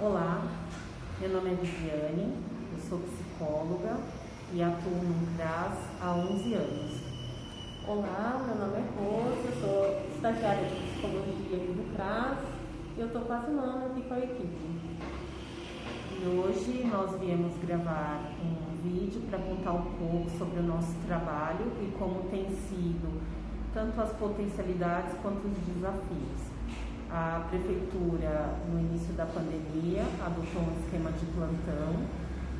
Olá, meu nome é Viviane, eu sou psicóloga e atuo no CRAS há 11 anos. Olá, meu nome é Rosa, eu sou estagiária de psicologia aqui do CRAS e eu estou quase um ano aqui com a equipe. E hoje nós viemos gravar um vídeo para contar um pouco sobre o nosso trabalho e como tem sido tanto as potencialidades quanto os desafios. A prefeitura, no início da pandemia, adotou um esquema de plantão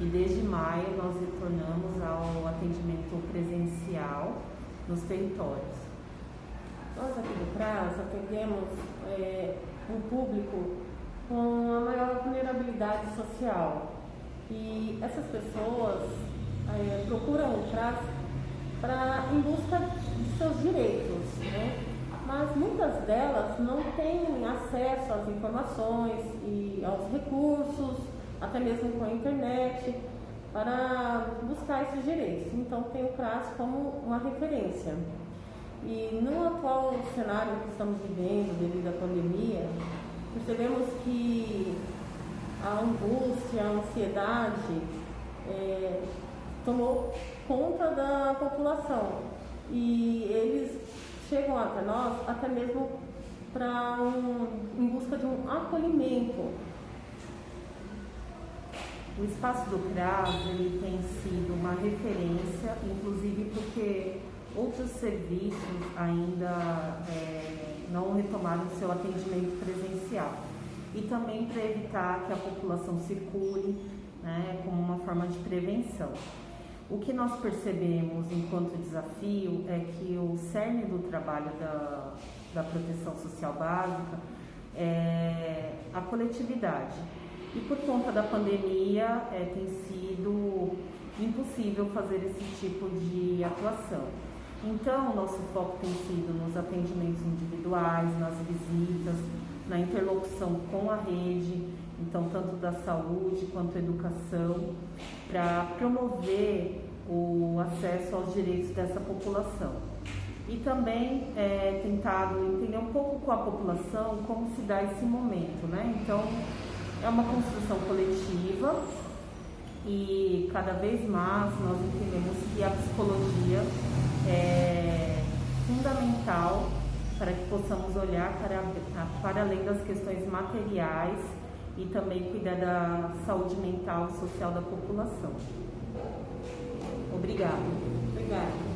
e desde maio nós retornamos ao atendimento presencial nos territórios. Nós aqui do CRAS atendemos é, um público com a maior vulnerabilidade social e essas pessoas é, procuram o CRAS para em busca de seus direitos? Mas muitas delas não têm acesso às informações e aos recursos, até mesmo com a internet, para buscar esses direitos. Então tem o CRAS como uma referência. E no atual cenário que estamos vivendo devido à pandemia, percebemos que a angústia, a ansiedade é, tomou conta da população e eles chegam até nós até mesmo para um, em busca de um acolhimento. O espaço do CRAS ele tem sido uma referência, inclusive porque outros serviços ainda é, não retomaram seu atendimento presencial. E também para evitar que a população circule né, como uma forma de prevenção. O que nós percebemos enquanto desafio é que o cerne do trabalho da, da proteção social básica é a coletividade. E por conta da pandemia é, tem sido impossível fazer esse tipo de atuação. Então, nosso foco tem sido nos atendimentos individuais, nas visitas, na interlocução com a rede, então tanto da saúde quanto educação, para promover o acesso aos direitos dessa população. E também é, tentado entender um pouco com a população como se dá esse momento, né? Então, é uma construção coletiva e cada vez mais nós entendemos que a psicologia é fundamental para que possamos olhar para, para além das questões materiais e também cuidar da saúde mental e social da população. Obrigada. Obrigada.